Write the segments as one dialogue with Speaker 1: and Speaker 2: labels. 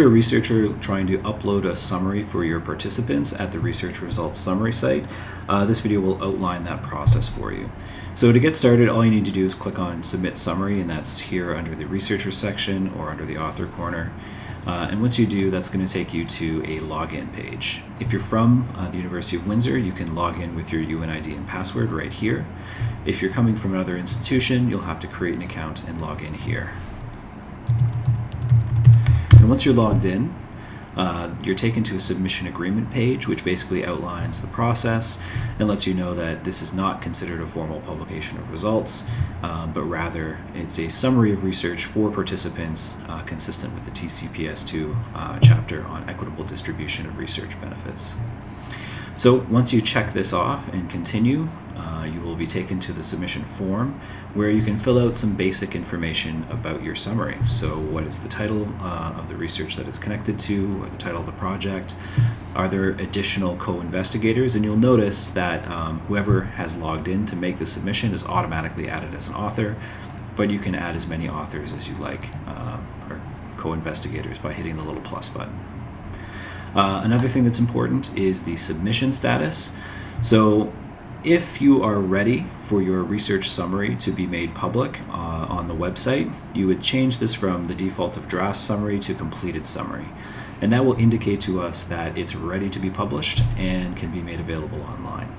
Speaker 1: you're a researcher trying to upload a summary for your participants at the research results summary site, uh, this video will outline that process for you. So to get started, all you need to do is click on Submit Summary, and that's here under the Researcher section or under the Author corner. Uh, and once you do, that's going to take you to a login page. If you're from uh, the University of Windsor, you can log in with your UWinID and password right here. If you're coming from another institution, you'll have to create an account and log in here. Once you're logged in, uh, you're taken to a submission agreement page, which basically outlines the process and lets you know that this is not considered a formal publication of results, um, but rather it's a summary of research for participants uh, consistent with the TCPS2 uh, chapter on equitable distribution of research benefits. So once you check this off and continue, uh, you will be taken to the submission form where you can fill out some basic information about your summary. So what is the title uh, of the research that it's connected to, or the title of the project? Are there additional co-investigators? And you'll notice that um, whoever has logged in to make the submission is automatically added as an author, but you can add as many authors as you like, uh, or co-investigators by hitting the little plus button. Uh, another thing that's important is the submission status. So if you are ready for your research summary to be made public uh, on the website, you would change this from the default of draft summary to completed summary. And that will indicate to us that it's ready to be published and can be made available online.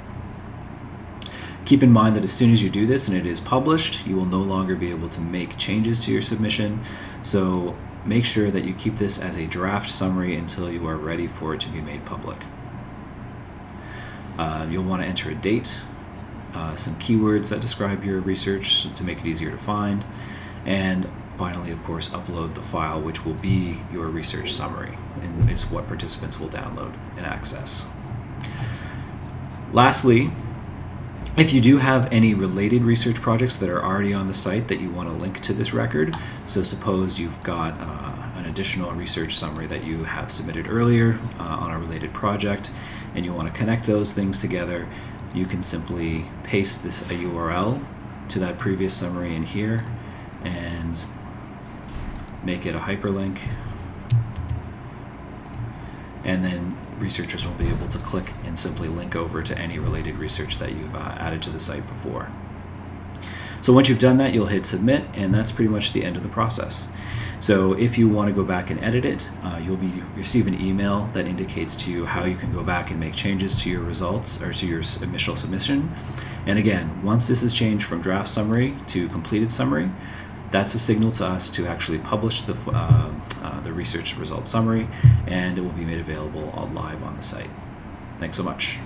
Speaker 1: Keep in mind that as soon as you do this and it is published, you will no longer be able to make changes to your submission. So Make sure that you keep this as a draft summary until you are ready for it to be made public. Uh, you'll want to enter a date, uh, some keywords that describe your research to make it easier to find, and finally, of course, upload the file which will be your research summary, and it's what participants will download and access. Lastly, if you do have any related research projects that are already on the site that you want to link to this record, so suppose you've got uh, an additional research summary that you have submitted earlier uh, on a related project and you want to connect those things together, you can simply paste this a URL to that previous summary in here and make it a hyperlink and then researchers will be able to click and simply link over to any related research that you've uh, added to the site before. So once you've done that, you'll hit submit, and that's pretty much the end of the process. So if you want to go back and edit it, uh, you'll be receive an email that indicates to you how you can go back and make changes to your results or to your initial submission. And again, once this is changed from draft summary to completed summary, that's a signal to us to actually publish the, uh, uh, the research result summary and it will be made available live on the site. Thanks so much.